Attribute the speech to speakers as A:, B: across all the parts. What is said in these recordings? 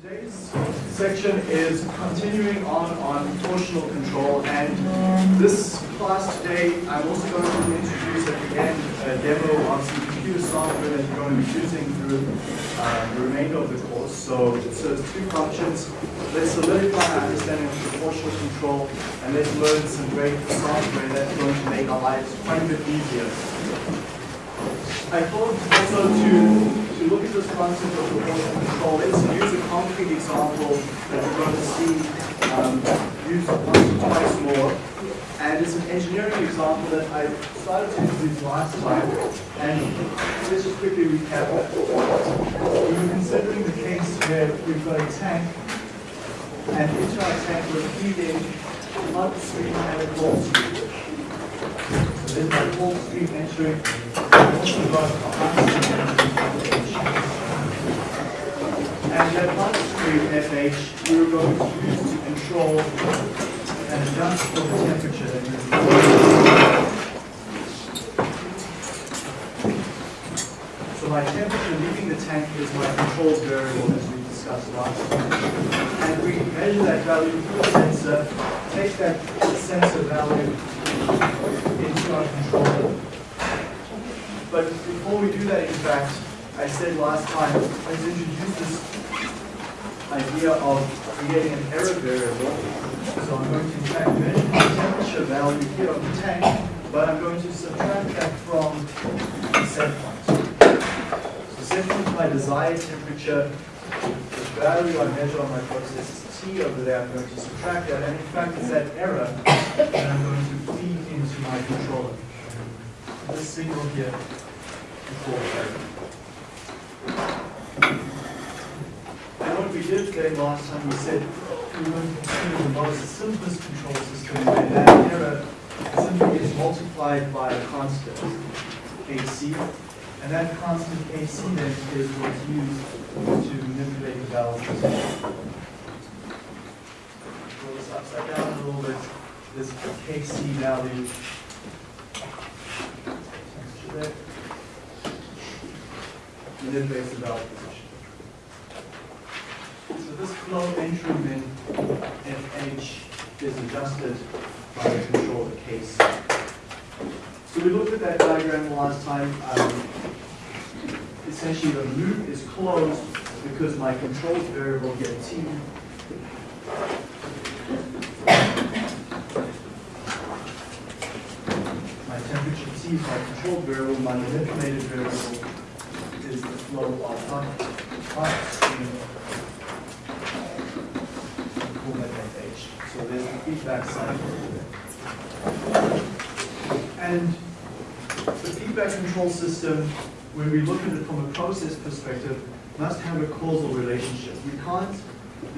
A: Today's section is continuing on on proportional control and this class today I'm also going to introduce at the end a demo of some computer software that you're going to be using through uh, the remainder of the course. So it serves two functions. Let's solidify our understanding of proportional control and let's learn some great software that's going to make our lives quite a bit easier. I thought also to, to look at this concept of proportional control, let's use a concrete example that we're going to see um, used once or twice more. And it's an engineering example that I started to introduce last time. And let's just quickly recap. We were considering the case where we've got a tank, and into our tank we're feeding blood stream and a cold stream. So there's my cold stream entering and that bloodstream FH we are going to use to control and adjust for the temperature So my temperature leaving the tank is my control variable as we discussed last time. And we measure that value through a sensor, take that sensor value into our controller. But before we do that, in fact, I said last time, let's introduce this idea of creating an error variable. So I'm going to in fact measure the temperature value here of the tank, but I'm going to subtract that from the set point. So set point my desired temperature. The value I measure on my process is T over there. I'm going to subtract that, and in fact it's that error that I'm going to feed into my controller. This signal here what we did today last time, we said we were to consider the most simplest control system where that error simply is multiplied by a constant, Kc, and that constant Kc then is what's used to manipulate the values. Roll this upside down a little bit, this Kc value manipulates the position. So this flow entry min FH is adjusted by the controller Kc. So we looked at that diagram the last time. Um, essentially the loop is closed because my control variable here T my temperature T is my control variable, my manipulated variable is the flow of hot, hot Kuhlmann FH. So there's the feedback cycle. And the feedback control system, when we look at it from a process perspective, must have a causal relationship. We can't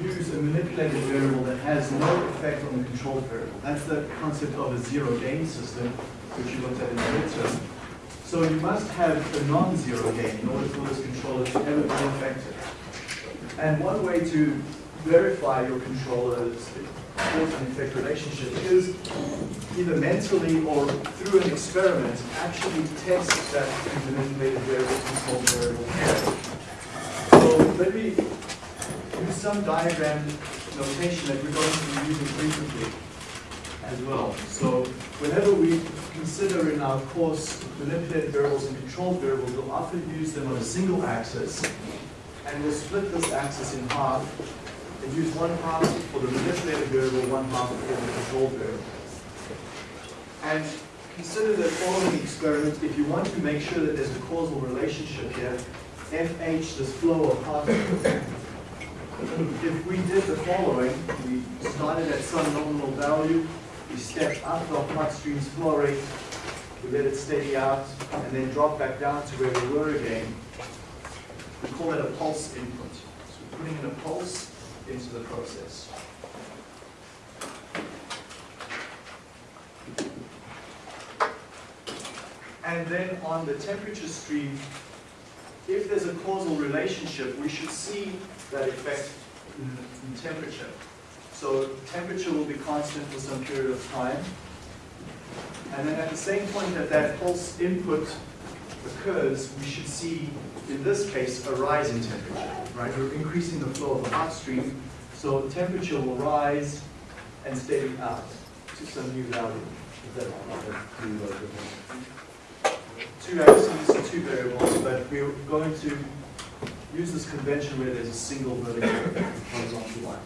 A: use a manipulated variable that has no effect on the control variable. That's the concept of a zero gain system, which you looked at in the midterm. So you must have a non-zero gain in order for this controller to ever be effective. And one way to verify your controller's cause and effect relationship is either mentally or through an experiment actually test that manipulated variable control variable. So let me use some diagram notation that we're going to be using frequently as well. So whenever we consider in our course manipulated variables and controlled variables, we'll often use them on a single axis, and we'll split this axis in half and use one half for the manipulated variable, one half for the control variable. And consider the following experiment if you want to make sure that there's a causal relationship here, FH, this flow of particles. If we did the following, we started at some nominal value, we stepped up the hot stream's flow rate, we let it steady out, and then drop back down to where we were again. We call that a pulse input. So we're putting in a pulse into the process. And then on the temperature stream, if there's a causal relationship, we should see that effect in, in temperature. So temperature will be constant for some period of time. And then at the same point that that pulse input occurs, we should see, in this case, a rise in temperature, right? We're increasing the flow of the hot stream, so temperature will rise and steady out to some new value. Two axes, two variables, but we're going to use this convention where there's a single vertical horizontal line.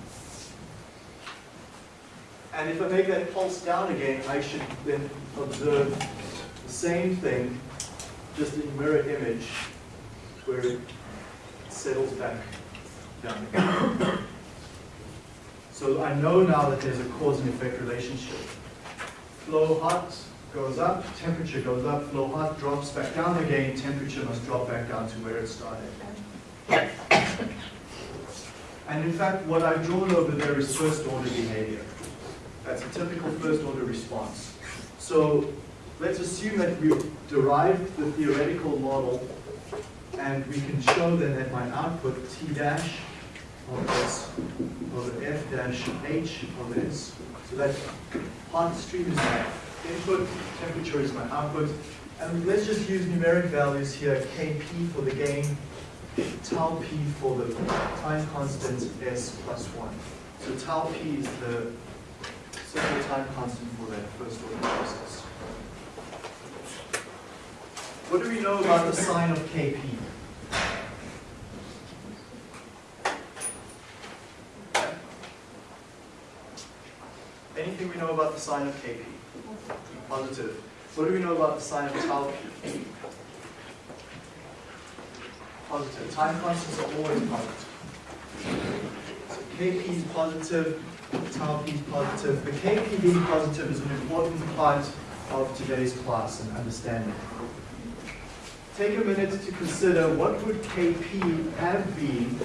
A: And if I make that pulse down again, I should then observe the same thing, just in mirror image, where it settles back down again. So I know now that there's a cause and effect relationship. Flow hot goes up, temperature goes up, flow hot drops back down again, temperature must drop back down to where it started. And in fact, what I've drawn over there is first order behavior. That's a typical first order response. So let's assume that we've derived the theoretical model and we can show then that my output T dash of S over F dash H of S. So that hot stream is my input, temperature is my output. And let's just use numeric values here, Kp for the gain, tau p for the time constant S plus 1. So tau p is the simple time constant for that first order process. What do we know about the sign of Kp? Anything we know about the sign of Kp? Positive. What do we know about the sign of tau p? Positive. Time constants are always positive. So Kp is positive, tau p is positive. The Kp being positive is an important part of today's class and understanding. Take a minute to consider what would Kp have been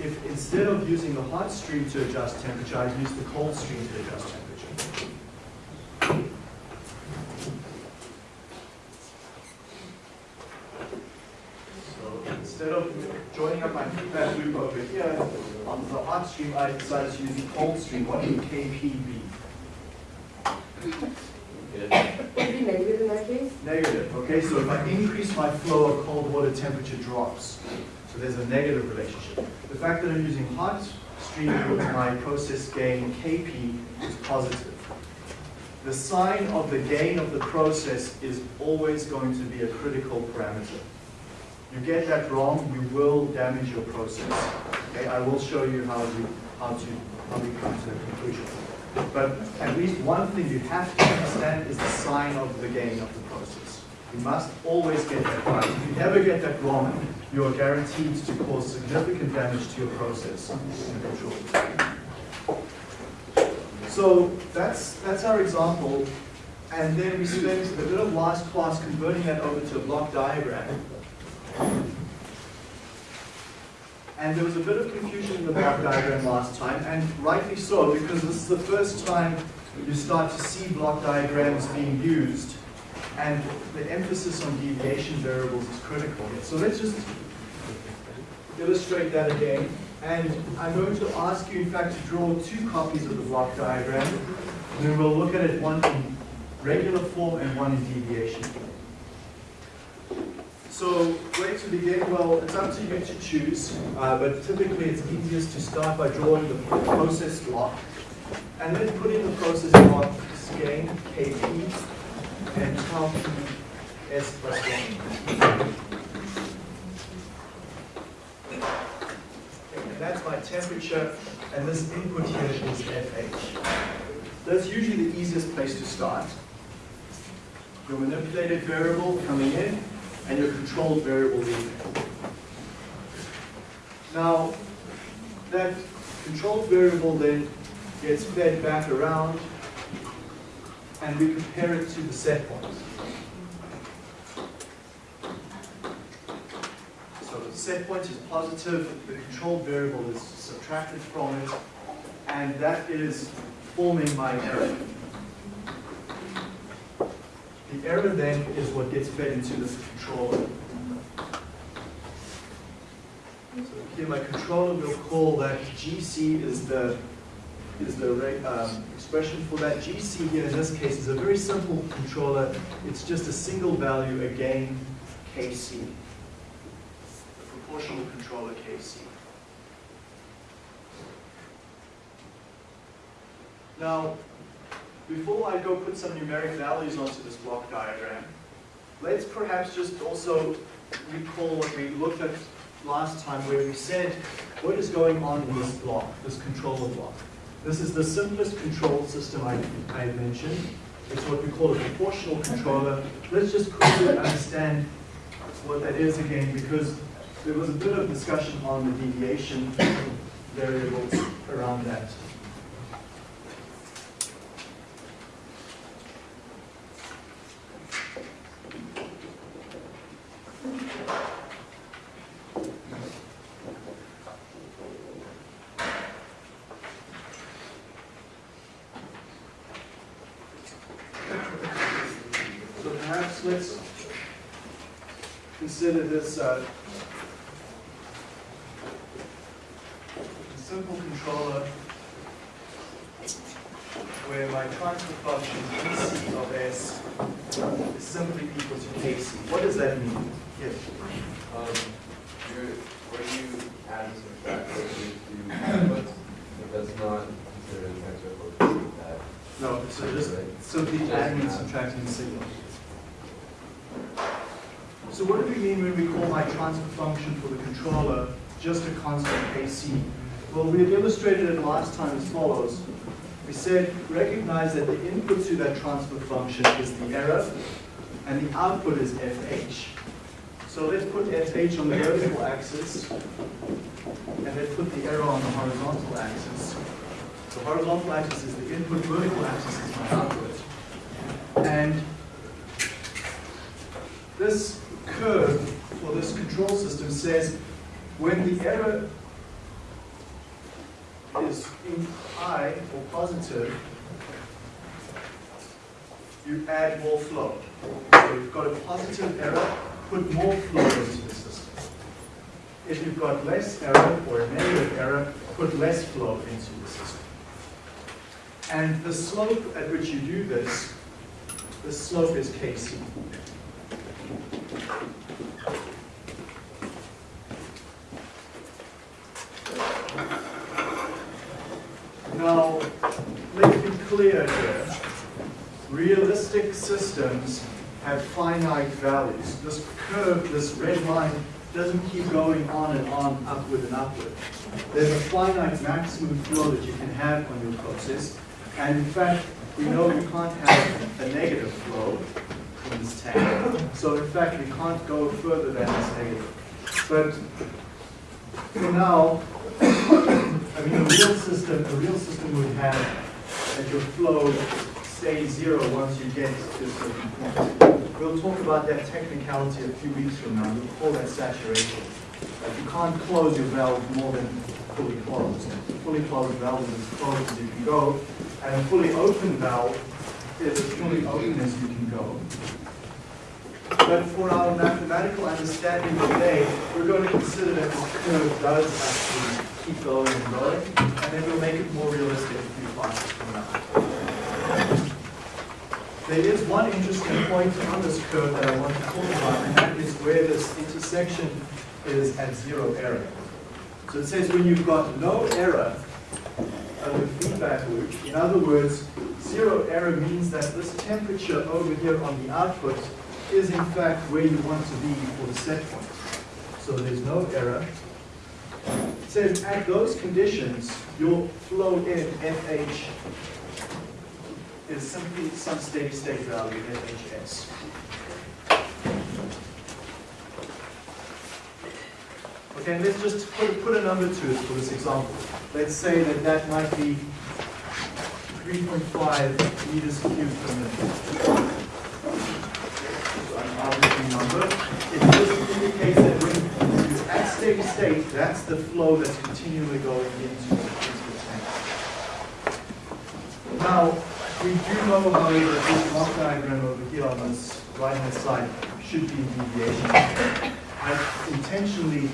A: if instead of using the hot stream to adjust temperature, I used the cold stream to adjust temperature. So instead of joining up my feedback loop over here on the hot stream, I decided to use the cold stream. What would Kp be?
B: Case?
A: Negative, okay, so if I increase my flow of cold water, temperature drops. So there's a negative relationship. The fact that I'm using hot stream with my process gain Kp is positive. The sign of the gain of the process is always going to be a critical parameter. You get that wrong, you will damage your process. Okay, I will show you how you how to how we come to the conclusion. But at least one thing you have to understand is the sign of the gain of the process. You must always get that right. If you ever get that wrong, you are guaranteed to cause significant damage to your process in control. So that's, that's our example. And then we spent a bit of last class converting that over to a block diagram. And there was a bit of confusion in the block diagram last time, and rightly so, because this is the first time you start to see block diagrams being used, and the emphasis on deviation variables is critical. So let's just illustrate that again. And I'm going to ask you, in fact, to draw two copies of the block diagram. And then we'll look at it, one in regular form and one in deviation form. So where to begin? Well, it's up to you to choose, uh, but typically it's easiest to start by drawing the process block and then put in the process block gain Kp and p s plus 1. And that's my temperature, and this input here is FH. That's usually the easiest place to start. Your manipulated variable coming in, and your controlled variable leaving. Now, that controlled variable then gets fed back around, and we compare it to the set point. So the set point is positive, the controlled variable is subtracted from it, and that is forming my error. The error then is what gets fed into the controller. So here my controller will call that GC is the is the um, expression for that. GC here in this case is a very simple controller. It's just a single value again KC, the proportional controller KC. Now, before I go put some numeric values onto this block diagram, let's perhaps just also recall what we looked at last time where we said, what is going on in this block, this controller block? This is the simplest control system I, I mentioned. It's what we call a proportional controller. Let's just quickly understand what that is again, because there was a bit of discussion on the deviation variables around that. So perhaps let's consider this uh, simple controller where my transfer function GC of S is simply equal to KC. What does that mean? Yes.
C: Um, you're, you add and subtract, what you do inputs, if that's not considered a transfer function, that.
A: No, so just simply adding and subtracting the signal. So what do we mean when we call my transfer function for the controller just a constant KC? Well, we had illustrated it last time as follows. We said, recognize that the input to that transfer function is the error, and the output is FH. So let's put FH on the vertical axis, and let's put the error on the horizontal axis. The horizontal axis is the input, vertical axis is my output. And this curve for this control system says when the error is in high or positive, you add more flow. So if you've got a positive error, put more flow into the system. If you've got less error or a negative error, put less flow into the system. And the slope at which you do this, the slope is Kc. Now, let's be clear here. Realistic systems have finite values. This curve, this red line, doesn't keep going on and on, upward and upward. There's a finite maximum flow that you can have on your process. And in fact, we know you can't have a negative flow in this tank. So in fact, we can't go further than this negative. But for now, I mean, a real system, a real system would have that your flow stays zero once you get to a certain point. We'll talk about that technicality a few weeks from now. We'll call that saturation. Like you can't close your valve more than fully closed. A fully closed valve is as closed as you can go, and a fully open valve is as fully open as you can go. But for our mathematical understanding today, we're going to consider that this curve does actually keep going and going, and then we'll make it more realistic a few classes from now. There is one interesting point on this curve that I want to talk about, and that is where this intersection is at zero error. So it says when you've got no error of the feedback loop, in other words, zero error means that this temperature over here on the output is in fact where you want to be for the set point. So there's no error. It says at those conditions, your flow in FH is simply some steady state value FHS. Okay, and let's just put, put a number to it for this example. Let's say that that might be 3.5 meters cubed per minute an arbitrary number. It just indicates that when you're at steady state, that's the flow that's continually going into, into the tank. Now, we do know, however, that this block diagram over here on this right-hand side should be in deviation. I intentionally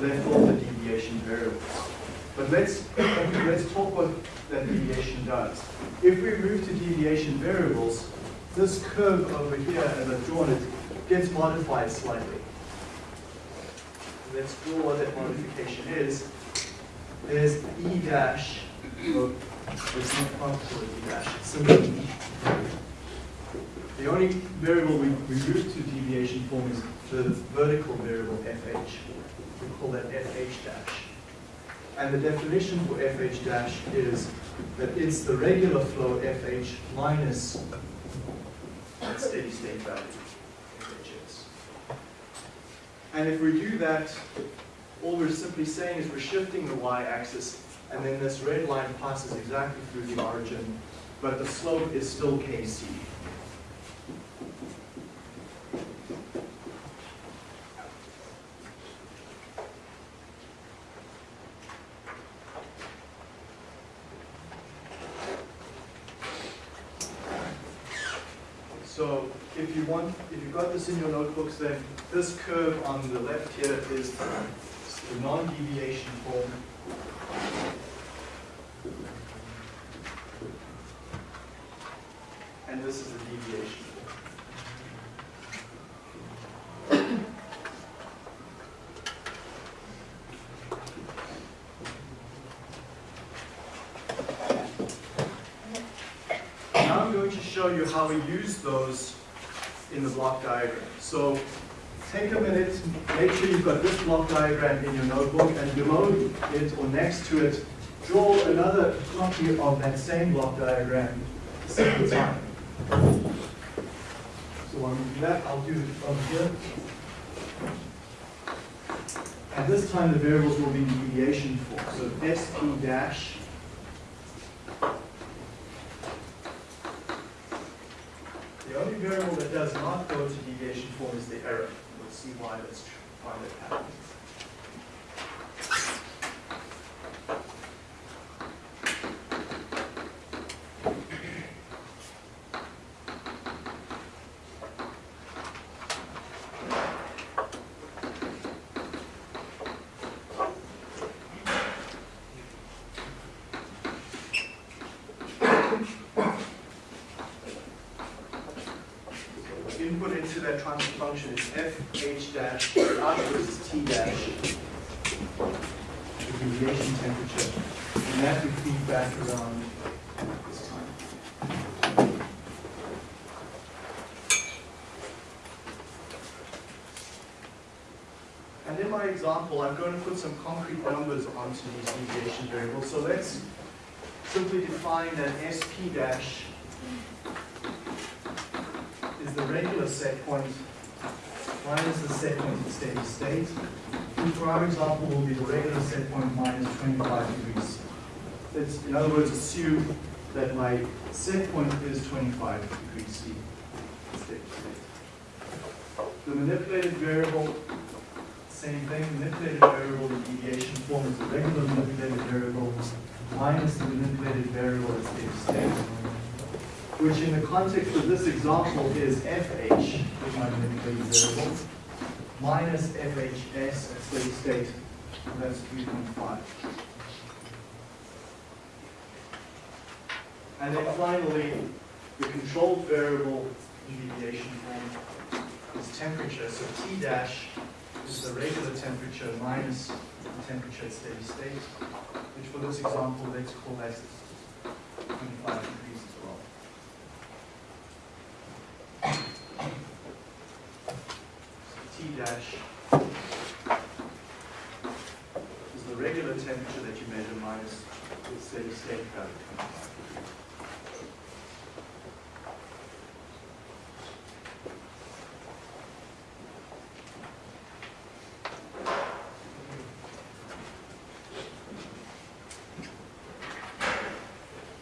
A: left off the deviation variables. But let's, let's talk what that deviation does. If we move to deviation variables, this curve over here, as I've drawn it, gets modified slightly. Let's draw what that modification is. there's E dash, it's not possible E dash, it's simply E. The only variable we, we move to deviation form is the vertical variable FH. We call that FH dash. And the definition for FH dash is that it's the regular flow FH minus that steady state value, FHS. And if we do that, all we're simply saying is we're shifting the y-axis, and then this red line passes exactly through the origin, but the slope is still kc. So if you want, in your notebooks, then this curve on the left here is the non-deviation form. And this is the deviation form. Now I'm going to show you how we use those in the block diagram. So take a minute, make sure you've got this block diagram in your notebook, and below it or next to it, draw another copy of that same block diagram the second time. So when we do that, I'll do it from here. And this time the variables will be deviation form. So SP dash The only variable that does not go to deviation form is the error. We'll see why that's why that happens. input into that transfer function is f h dash, output is t dash, the deviation temperature, and that we feed back around this time. And in my example, I'm going to put some concrete numbers onto these deviation variables. So let's simply define that sp dash is the regular set point minus the set point at steady state. And for our example, will be the regular set point minus 25 degrees. In other words, assume that my set point is 25 degrees C. steady state. The manipulated variable, same thing, manipulated variable, the deviation form is the regular manipulated variable minus the manipulated variable at steady state which in the context of this example is FH, is my manipulated variable, minus FHS at steady state, and that's 3.5. And then finally, the controlled variable in deviation form is temperature. So T dash is the regular temperature minus the temperature at steady state, which for this example, let's call that 25 degrees as well. T dash is the regular temperature that you measure minus the steady state value 25 degrees.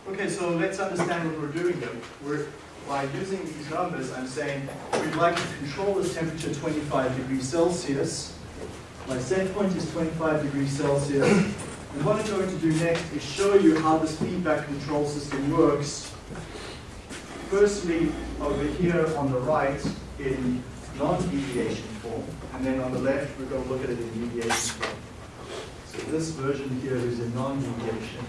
A: Okay, so let's understand what we're doing here. We're, by using these numbers, I'm saying we'd like to control this temperature 25 degrees Celsius. My set point is 25 degrees Celsius. And what I'm going to do next is show you how this feedback control system works. Firstly, over here on the right in non-deviation form, and then on the left, we're going to look at it in deviation form. So this version here is in non-deviation.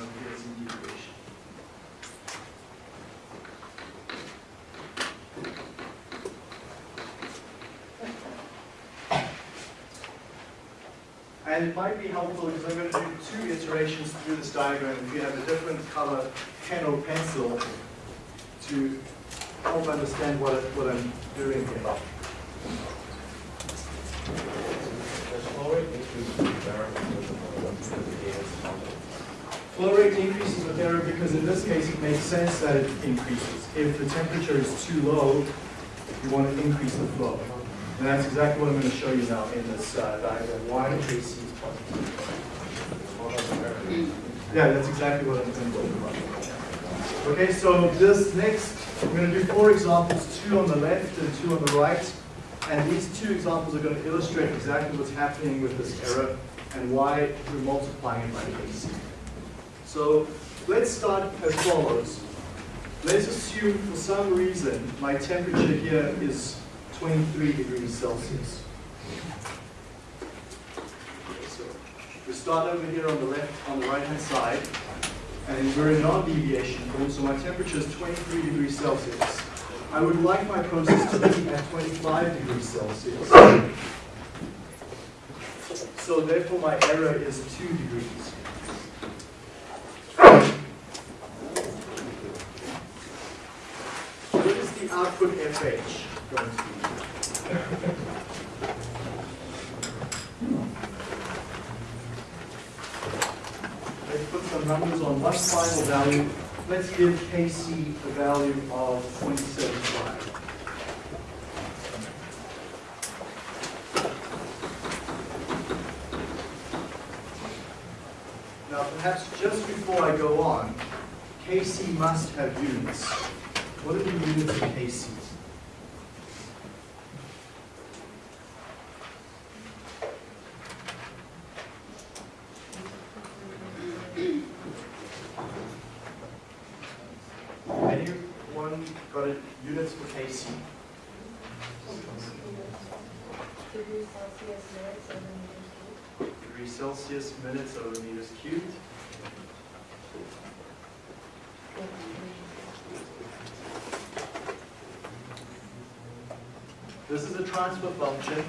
A: Over here it's in deviation. And it might be helpful because I'm going to do two iterations through this diagram if you have a different color pen or pencil to help understand what, what I'm doing here. Flow rate increases with error because in this case it makes sense that it increases. If the temperature is too low, you want to increase the flow. And that's exactly what I'm going to show you now in this uh, diagram, why KC is positive. Yeah, that's exactly what I'm going to talk about. Okay, so this next, I'm going to do four examples, two on the left and two on the right. And these two examples are going to illustrate exactly what's happening with this error and why we're multiplying it by KC. So let's start as follows. Let's assume for some reason my temperature here is 23 degrees Celsius. Okay, so we start over here on the left, on the right hand side, and we're in non-deviation form, so my temperature is 23 degrees Celsius. I would like my process to be at 25 degrees Celsius. So therefore my error is 2 degrees. What is the output FH going to be? Let's put some numbers on one final value. Let's give KC a value of 0.75. Now, perhaps just before I go on, KC must have units. What are the units of KC? Anyone got a units for KC?
B: Degrees Celsius minutes and then meters
A: Degrees Celsius, minutes over meters cubed. This is a transfer function.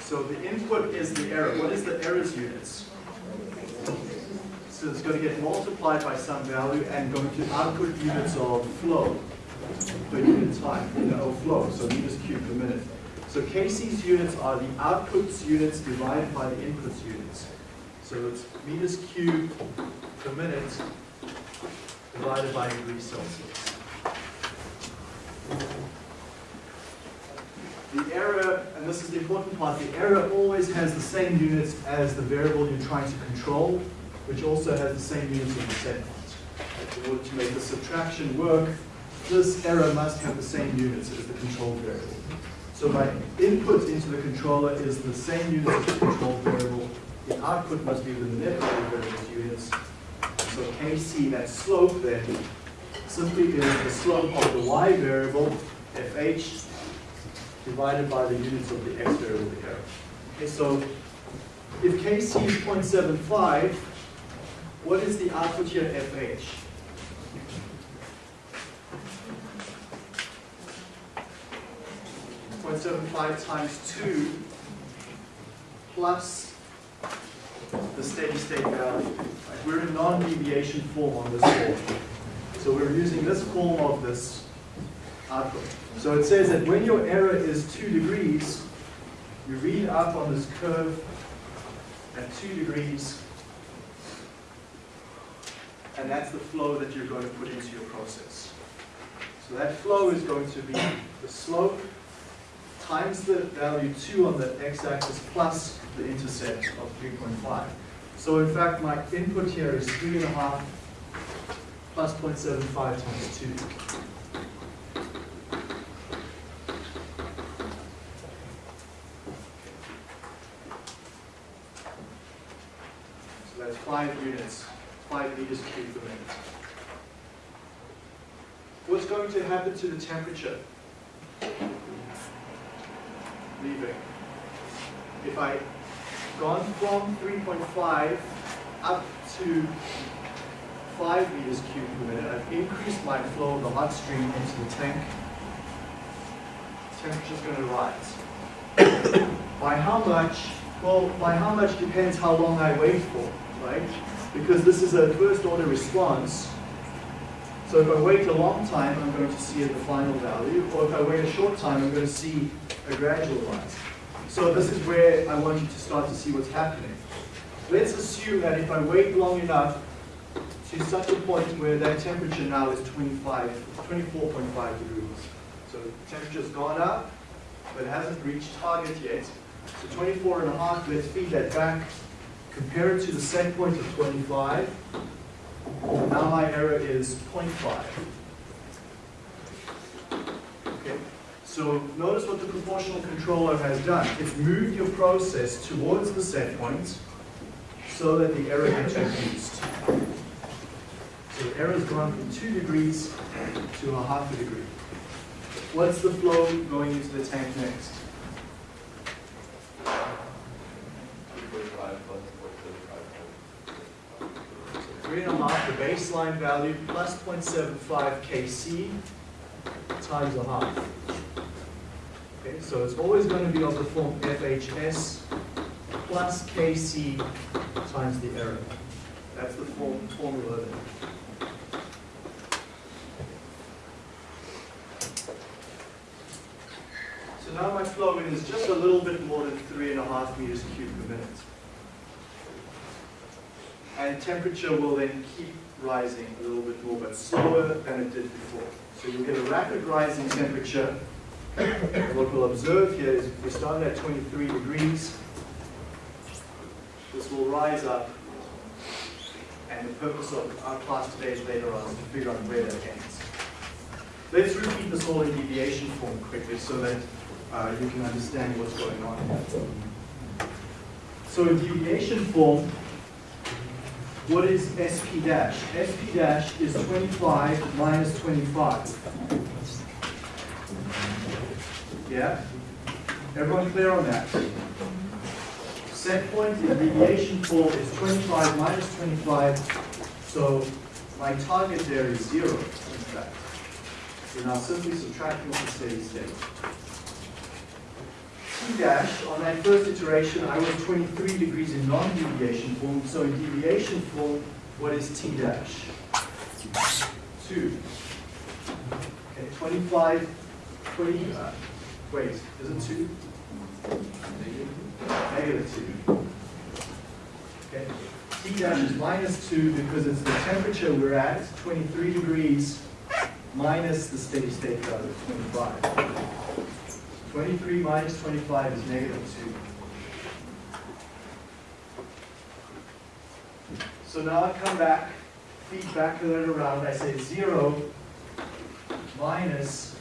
A: So the input is the error. What is the error's units? So it's going to get multiplied by some value and going to output units of flow per unit time, you know, flow, so meters cubed per minute. So KC's units are the outputs units divided by the inputs units. So it's meters cubed per minute divided by degrees Celsius. The error, and this is the important part, the error always has the same units as the variable you're trying to control, which also has the same units as the set. In order to make the subtraction work, this error must have the same units as the control variable. So my input into the controller is the same units as the control variable. The output must be the manipulated variable's units. So Kc, that slope then, simply is the slope of the y variable, fh, divided by the units of the x variable, the error. Okay, so if Kc is 0.75, what is the output here, fh? 0.75 times 2 plus the steady state value. Right, We're in non-deviation form on this form. So we're using this form of this output. So it says that when your error is 2 degrees, you read up on this curve at 2 degrees, and that's the flow that you're going to put into your process. So that flow is going to be the slope times the value 2 on the x-axis plus the intercept of 3.5. So in fact, my input here is 3.5 plus 0.75 times 2. So that's 5 units, 5 meters cubed per minute. What's going to happen to the temperature? leaving. If I gone from 3.5 up to 5 meters cubed per minute, I've increased my flow of the hot stream into the tank. Temperature's going to rise. By how much? Well, by how much depends how long I wait for, right? Because this is a first order response. So if I wait a long time, I'm going to see the final value, or if I wait a short time, I'm going to see a gradual rise. So this is where I want you to start to see what's happening. Let's assume that if I wait long enough to such a point where that temperature now is 25, 24.5 degrees. So temperature's gone up, but hasn't reached target yet. So 24 and a half, let's feed that back. Compare it to the set point of 25. Now my error is 0.5. Okay, so notice what the proportional controller has done. It's moved your process towards the set point so that the error gets reduced. So the error's gone from 2 degrees to a half a degree. What's the flow going into the tank next?
C: Two forty-five plus four
A: Three and a half, the baseline value, plus 0.75 Kc times a half. Okay, so it's always going to be of the form FHS plus Kc times the error. That's the form, formula there. So now my flow in is just a little bit more than three and a half meters cubed per minute. And temperature will then keep rising a little bit more, but slower than it did before. So you'll get a rapid rise in temperature. What we'll observe here is if we start at 23 degrees, this will rise up. And the purpose of our class today is later on to figure out where that ends. Let's repeat this all in deviation form quickly so that uh, you can understand what's going on. So in deviation form, what is SP dash? SP dash is 25 minus 25. Yeah? Everyone clear on that? Set point in deviation form is 25 minus 25, so my target there is zero, in fact. So now simply subtracting the steady state. T dash, on that first iteration, I was 23 degrees in non-deviation form, so in deviation form, what is T dash? 2. Okay, 25, 20, uh, wait, is it 2? Negative 2. Okay, T dash is minus 2 because it's the temperature we're at, 23 degrees, minus the steady state value of 25. 23 minus 25 is negative 2. So now I come back, feed back that around, I say 0 minus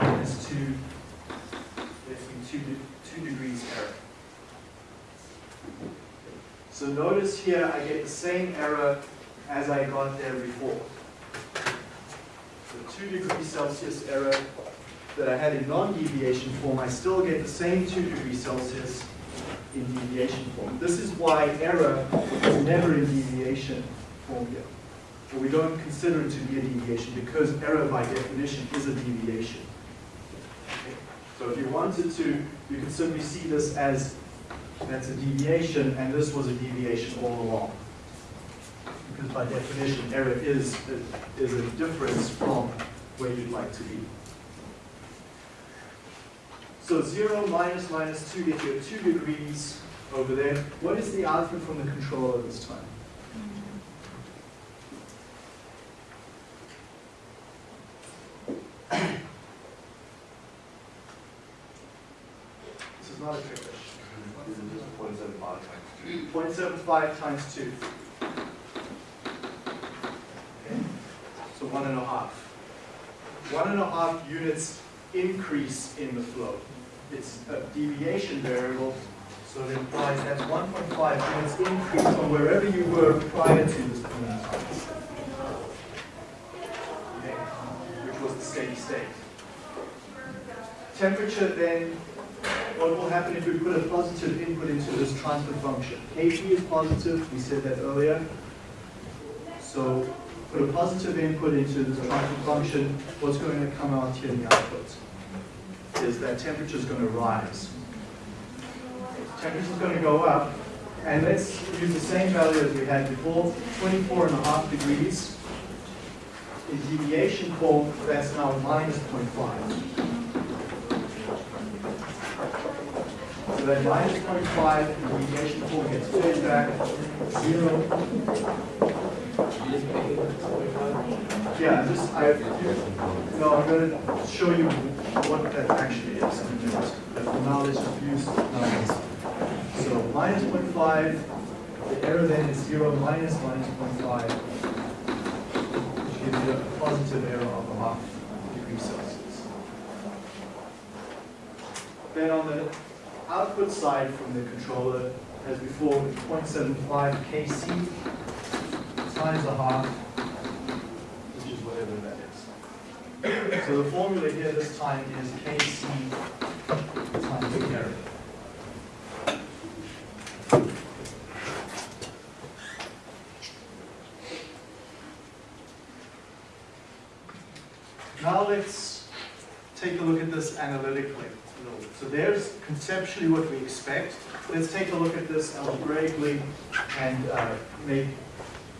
A: minus 2 gives me 2, de- 2 degrees error. So notice here I get the same error as I got there before. So 2 degrees Celsius error that I had in non-deviation form, I still get the same 2 degrees Celsius in deviation form. This is why error is never in deviation form here. We don't consider it to be a deviation because error by definition is a deviation. So if you wanted to, you could simply see this as that's a deviation and this was a deviation all along. Because by definition, error is, is a difference from where you'd like to be. So 0 minus minus 2 gets you 2 degrees over there. What is the output from the controller this time? This is not a trick question.
C: Point seven five times
A: 0.75 times 2. Okay, so one and a half. One and a half units increase in the flow. It's a deviation variable, so it implies that's 1.5 units increase from wherever you were prior to this point. Okay, which was the steady state. Temperature then, what will happen if we put a positive input into this transfer function? Kp is positive, we said that earlier. So put a positive input into this transfer function, what's going to come out here in the output? Is that temperature is going to rise. temperature is going to go up. And let's use the same value as we had before, 24 and a half degrees. In deviation form, that's now minus 0.5. So that minus 0.5 in deviation form gets fed back, zero. Yeah, just, I, no, I'm gonna show you what that actually is for now, let's use numbers. So minus 0.5, the error then is zero minus minus 0.5, which gives you a positive error of a half degree Celsius. Then on the output side from the controller, as before, 0.75 kc times a half, which is whatever that is. So the formula here this time is kc times the error. Now let's take a look at this analytically. So there's conceptually what we expect. Let's take a look at this algebraically and uh, make,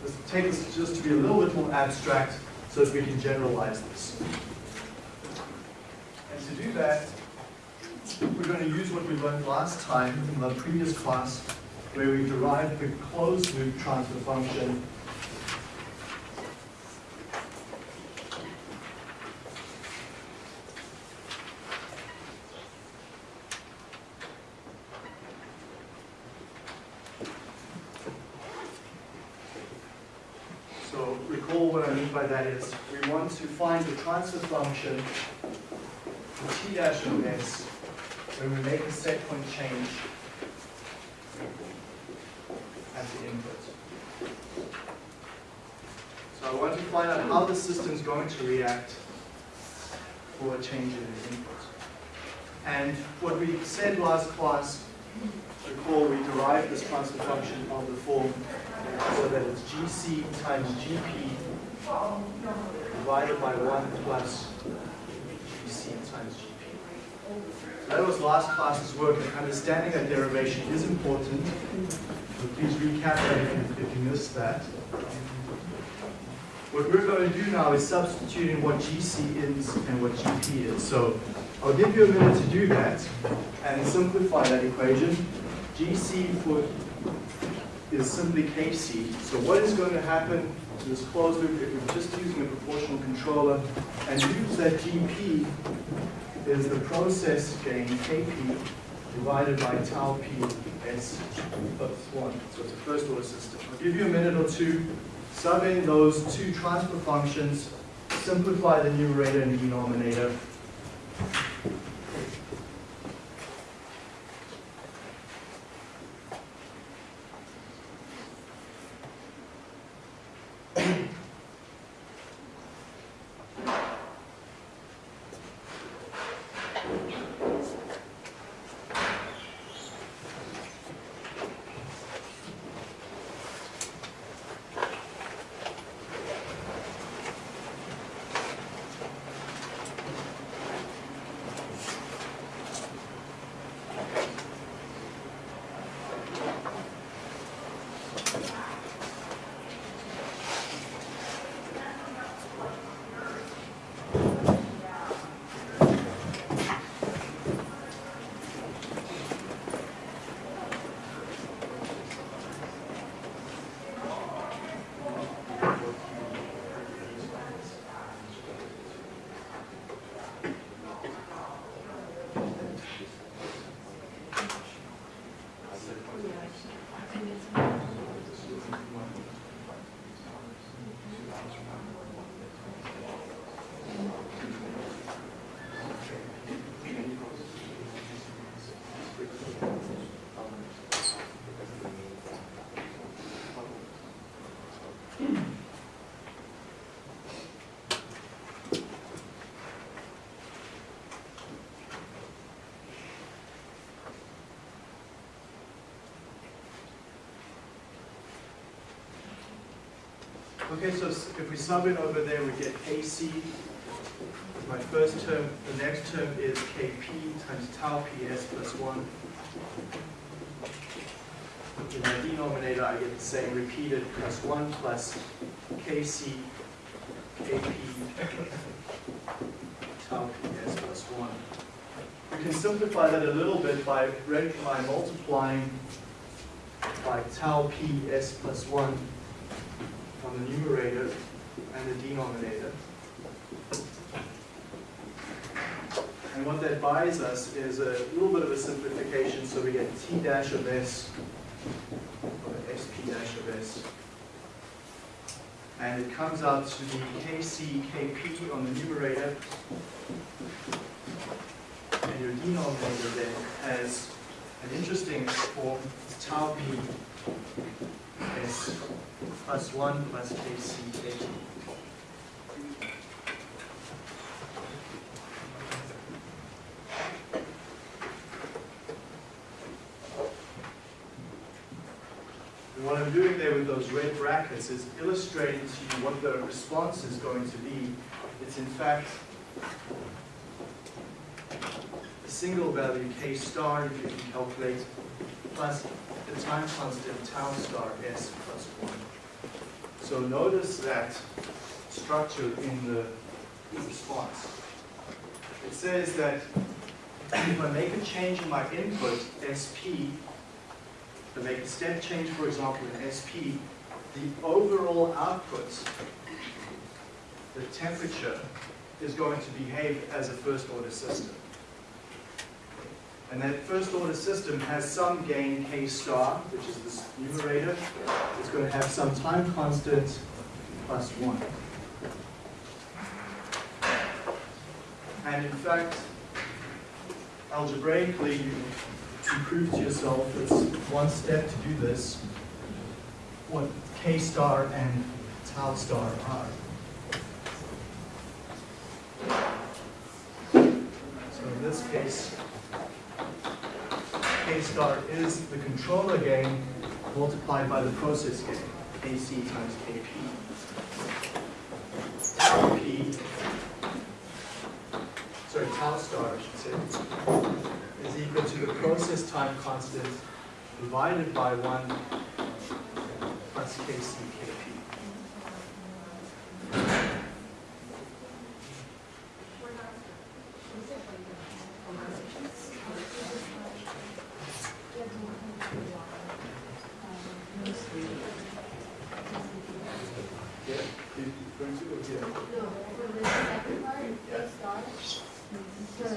A: let's take this just to be a little bit more abstract so that we can generalize this. And to do that, we're going to use what we learned last time in the previous class where we derived the closed loop transfer function So recall what I mean by that is we want to find the transfer function t dash of s when we make a set point change at the input. So I want to find out how the system is going to react for a change in the input. And what we said last class, recall we derived this transfer function of the form so that it's gc times gp divided by 1 plus gc times gp. That was last class's work, and understanding that derivation is important. So please recap that if you, missed that. What we're going to do now is substituting what gc is and what gp is. So I'll give you a minute to do that and simplify that equation. gc for is simply Kc. So what is going to happen to this closed loop if we're just using a proportional controller and use that Gp is the process gain Kp divided by tau p s plus 1. So it's a first order system. I'll give you a minute or two, sub in those two transfer functions, simplify the numerator and denominator, Okay, so if we sub it over there, we get Kc. My first term, the next term is Kp times tau Ps plus 1. In my denominator, I get the same repeated plus 1 plus Kc KP tau Ps plus 1. We can simplify that a little bit by, by multiplying by tau Ps plus 1 buys us is a little bit of a simplification, so we get T dash of S, or SP dash of S. And it comes out to be KC, KP on the numerator. And your denominator then has an interesting form, tau P S plus 1 plus KC, KP. And what I'm doing there with those red brackets is illustrating to you what the response is going to be. It's in fact a single value k star, if you can calculate, plus the time constant tau star s plus 1. So notice that structure in the response. It says that if I make a change in my input, SP, to make a step change, for example, in SP, the overall output, the temperature, is going to behave as a first order system. And that first order system has some gain k star, which is this numerator. It's going to have some time constant plus 1. And in fact, algebraically, you prove to yourself it's one step to do this, what k star and tau star are. So in this case, k star is the controller gain multiplied by the process gain, Kc times kp. P, sorry, tau star, I should say, is equal to the process time constant divided by 1 plus kc kp. Yeah, you going to, or yeah?
B: No, for the second part, K star, to,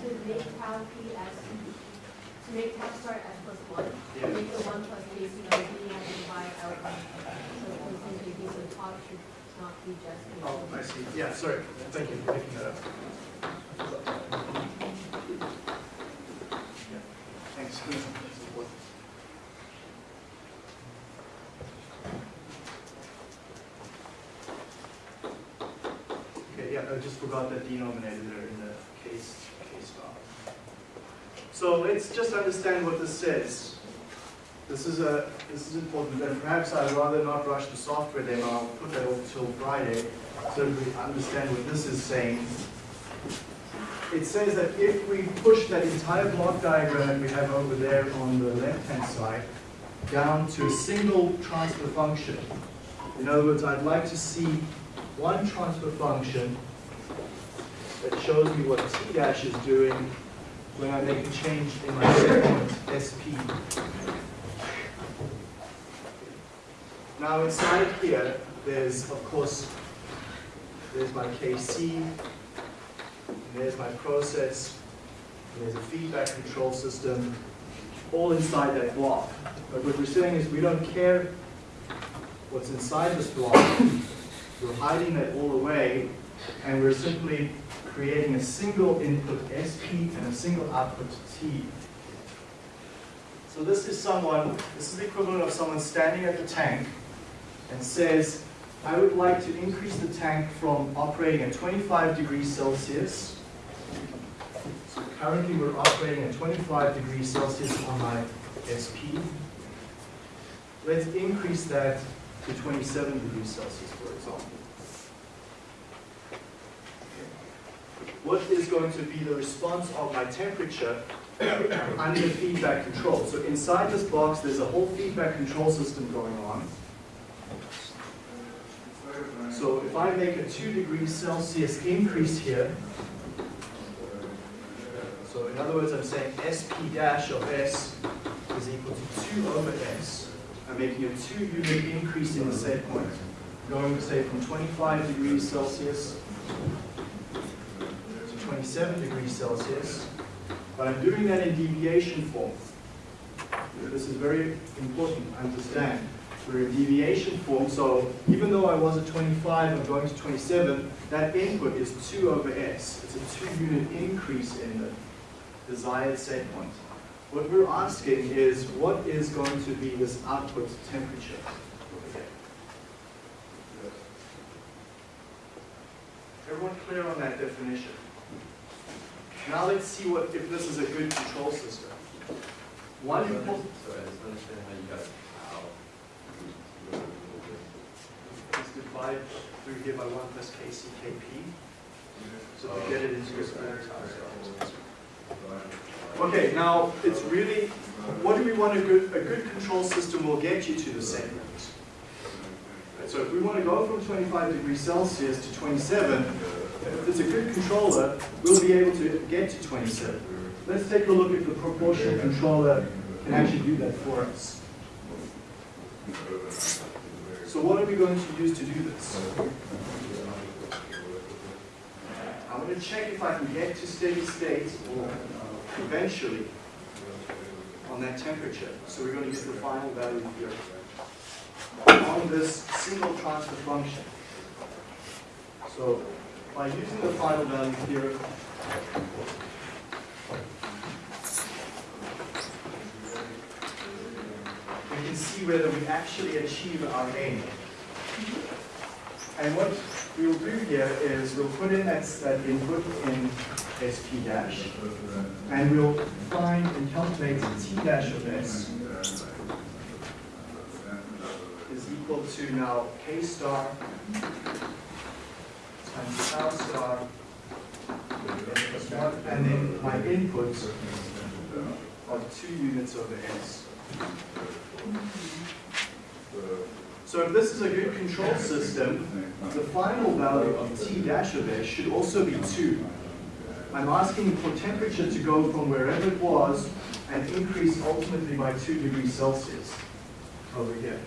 B: to make tau P as, to make tau star S plus one,
A: Yeah.
B: make the one plus K C by B and divide out by, so it's going to be, the top should not be just. K
A: Oh, I see. Yeah, sorry. Thank you for picking that up. Yeah, Thanks. Okay, yeah, I just forgot that denominator there in the case, case file. So let's just understand what this says. This is a, this is important, and perhaps I'd rather not rush the software demo, I'll put that off till Friday, so that we understand what this is saying. It says that if we push that entire block diagram that we have over there on the left-hand side down to a single transfer function, in other words, I'd like to see one transfer function that shows me what t dash is doing make a change in my set point SP. Now inside here, there's of course, there's my KC, there's my process, there's a feedback control system, all inside that block. But what we're saying is we don't care what's inside this block. We're hiding that all away, and we're simply creating a single input SP and a single output T. So this is someone, this is the equivalent of someone standing at the tank and says, I would like to increase the tank from operating at 25 degrees Celsius. So currently we're operating at 25 degrees Celsius on my SP. Let's increase that to 27 degrees Celsius, for example. What is going to be the response of my temperature under feedback control. So inside this box, there's a whole feedback control system going on. So if I make a 2 degrees Celsius increase here, so in other words, I'm saying SP dash of S is equal to 2 over S. I'm making a 2 unit increase in the set point, going, to say, from 25 degrees Celsius to 27 degrees Celsius. But I'm doing that in deviation form. This is very important to understand. We're in deviation form, so even though I was at 25, I'm going to 27, that input is 2 over S. It's a 2 unit increase in the desired set point. What we're asking is, what is going to be this output temperature? Everyone clear on that definition? Now let's see what, if this is a good control system. One important,
C: Sorry, I just understand how you got how.
A: let's divide through here by one plus KCKP. So to get it into a square time. Okay, now it's really, what do we want a good, a good control system will get you to the same point. So if we want to go from 25 degrees Celsius to 27, if it's a good controller, we'll be able to get to 27. Let's take a look if the proportional controller can actually do that for us. So what are we going to use to do this? I'm going to check if I can get to steady state or eventually on that temperature. So we're going to use the final value here on this single transfer function. So by using the final value theorem, we can see whether we actually achieve our aim. And what we'll do here is we'll put in that, that input in SP dash, and we'll find and calculate T dash of S is equal to now K star times tau star, and then my inputs are two units over S. So if this is a good control system, the final value of T dash of S should also be 2. I'm asking for temperature to go from wherever it was and increase ultimately by 2 degrees Celsius over here.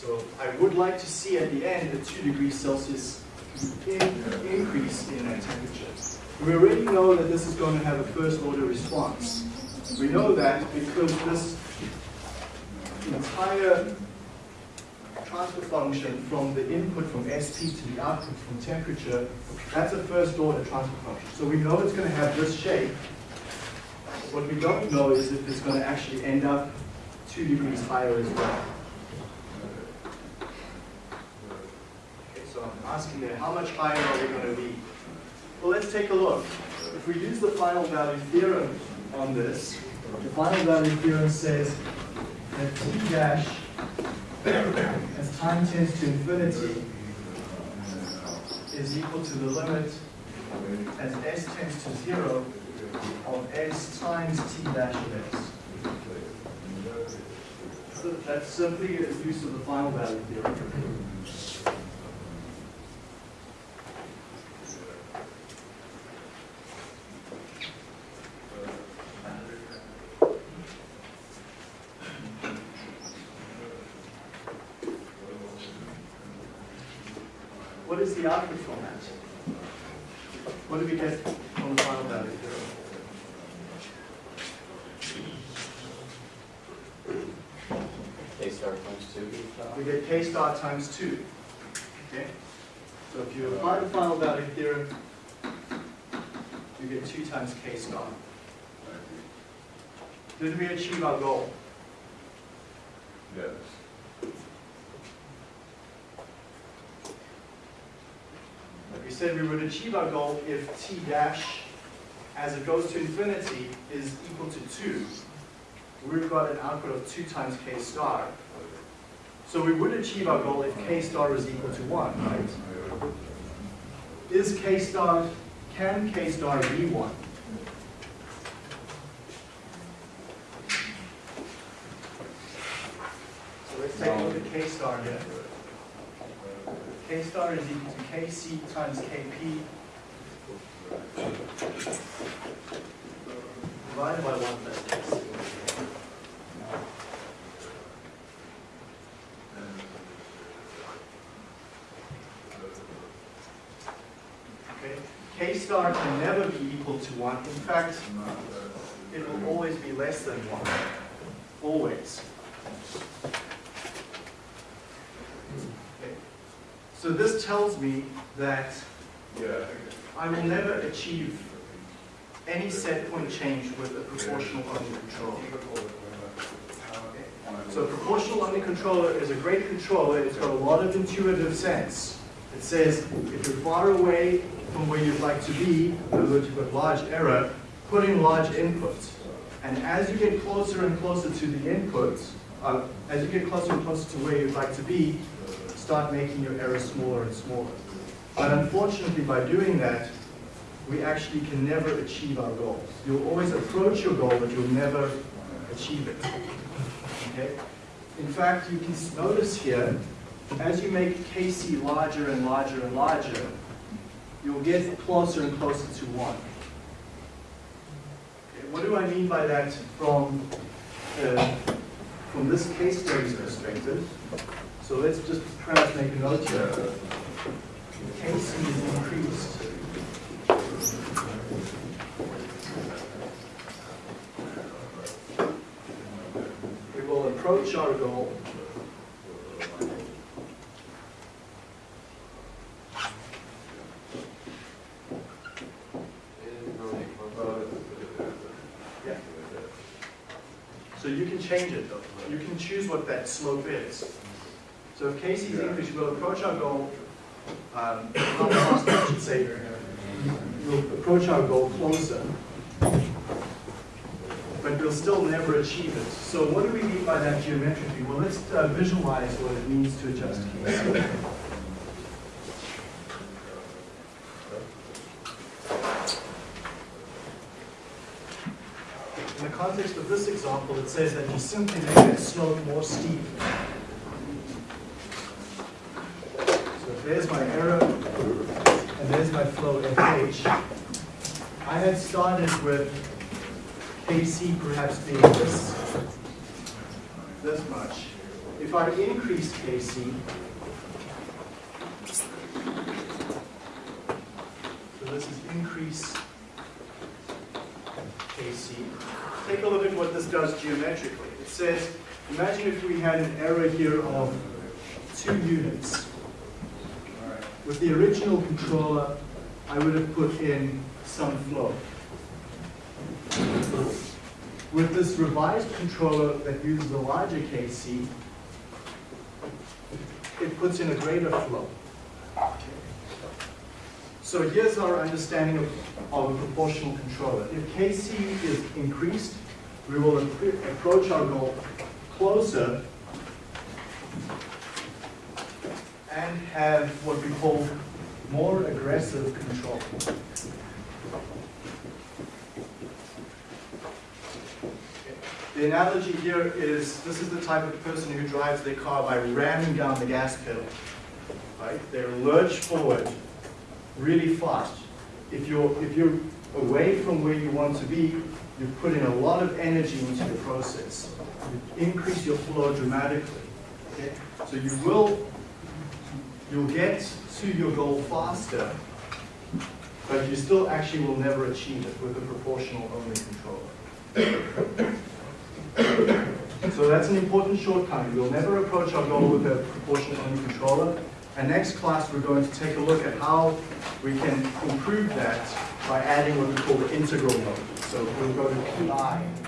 A: So I would like to see at the end a 2 degrees Celsius in, increase in that temperature. We already know that this is going to have a first order response. We know that because this entire transfer function from the input from ST to the output from temperature, that's a first order transfer function. So we know it's going to have this shape. What we don't know is if it's going to actually end up two degrees higher as well. I'm asking there, how much higher are we going to be? Well, let's take a look. If we use the final value theorem on this, the final value theorem says that T dash as time tends to infinity is equal to the limit as s tends to zero of s times t dash of s. So that's simply a use of the final value theorem. What is the output from that? What do we get from the final value theorem?
D: K star times two.
A: We get k star times 2. Okay? So if you uh, apply the final value theorem, you get 2 times k star. Did we achieve our goal?
C: Yes.
A: Like we said, we would achieve our goal if t dash, as it goes to infinity, is equal to 2. We've got an output of 2 times k star. So we would achieve our goal if k star is equal to 1, right? Is k star can K star be one? So let's take a look at K star. K star is equal to Kc times Kp divided by one plus Kc. Okay, K star can never be equal to one. In fact, it will always be less than one. Always. Okay. So this tells me that I will never achieve any set point change with a proportional only controller. So a proportional only controller is a great controller. It's got a lot of intuitive sense. It says if you're far away from where you'd like to be, in other words, you've got large error, put in large inputs. And as you get closer and closer to the inputs, uh, as you get closer and closer to where you'd like to be, start making your error smaller and smaller. But unfortunately, by doing that, we actually can never achieve our goals. You'll always approach your goal, but you'll never achieve it. Okay? In fact, you can notice here, as you make KC larger and larger and larger, you'll get closer and closer to one. Okay, what do I mean by that from, uh, from this case study's perspective? So let's just perhaps make a note here. KC is increased. We will approach our goal. Yeah. So you can change it though. You can choose what that slope is. So if KC is increased, we'll approach our goal, um, I should say, we'll approach our goal closer, but we'll still never achieve it. So what do we mean by that geometrically? Well, let's uh, visualize what it means to adjust KC. In the context of this example, it says that you simply make that slope more steep. So there's my error, and there's my flow FH, I had started with KC perhaps being this, this much. If I increase KC, so this is increase KC. Take a look at what this does geometrically. It says, imagine if we had an error here of two units. With the original controller, I would have put in some flow. With this revised controller that uses a larger KC, it puts in a greater flow. So here's our understanding of, of a proportional controller. If KC is increased, we will approach our goal closer and have what we call more aggressive control. The analogy here is, this is the type of person who drives their car by ramming down the gas pedal. Right? They lurch forward really fast. If you're, if you're away from where you want to be, you put in a lot of energy into the process. You increase your flow dramatically. Okay? So you will, you'll get to your goal faster, but you still actually will never achieve it with a proportional only controller. So that's an important shortcoming. We'll never approach our goal with a proportional only controller. And next class, we're going to take a look at how we can improve that by adding what we call the integral mode. So we'll go to PI.